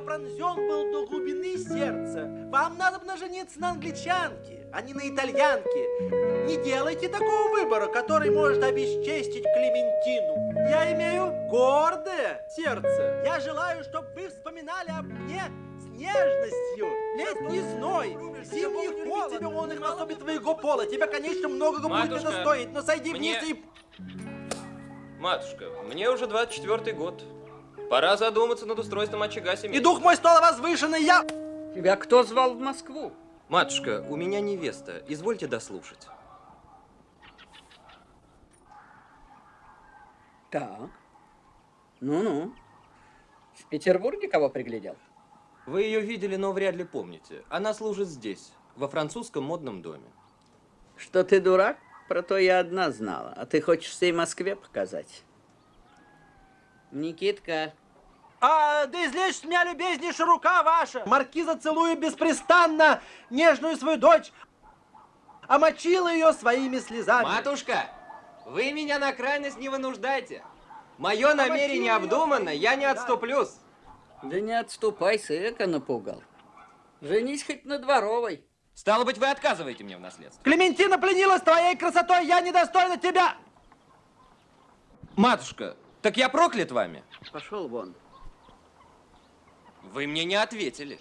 Я пронзен был до глубины сердца. Вам надо бы жениться на англичанке, а не на итальянке. Не делайте такого выбора, который может обесчестить Клементину. Я имею гордое сердце. Я желаю, чтобы вы вспоминали об мне с нежностью. Летний зной, зимний холод. Тебе он их особе твоего пола. Тебе, конечно, многого будет Матушка, это стоить, но сойди мне- вниз и... Матушка, мне уже 24 год. Пора задуматься над устройством очага семьи. И дух мой стал возвышенный, я... Тебя кто звал в Москву? Матушка, у меня невеста. Извольте дослушать. Так. Ну-ну. В Петербурге кого приглядел? Вы ее видели, но вряд ли помните. Она служит здесь, во французском модном доме. Что ты дурак? Про то я одна знала. А ты хочешь всей Москве показать? Никитка, А, да излечь с меня, любезнейшая рука ваша. Маркиза целует беспрестанно нежную свою дочь, омочила ее своими слезами. Матушка, вы меня на крайность не вынуждайте. Мое намерение обдуманно, я не отступлюсь. да не отступай, сыка напугал. Женись хоть на дворовой. Стало быть, вы отказываете мне в наследстве. Клементина пленилась твоей красотой, я недостойна тебя. Матушка, так я проклят вами? Пошел вон. Вы мне не ответили.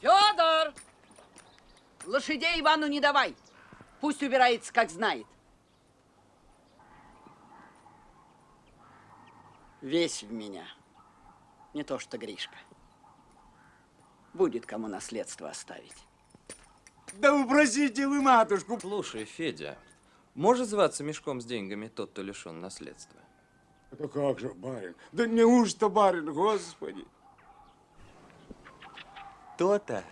Федор! Лошадей Ивану не давай. Пусть убирается, как знает. Весь в меня. Не то что Гришка. Будет кому наследство оставить. Да упросите вы матушку. Слушай, Федя, может зваться мешком с деньгами тот, кто лишен наследства? Да как же, барин? Да неужто барин, господи? То-то.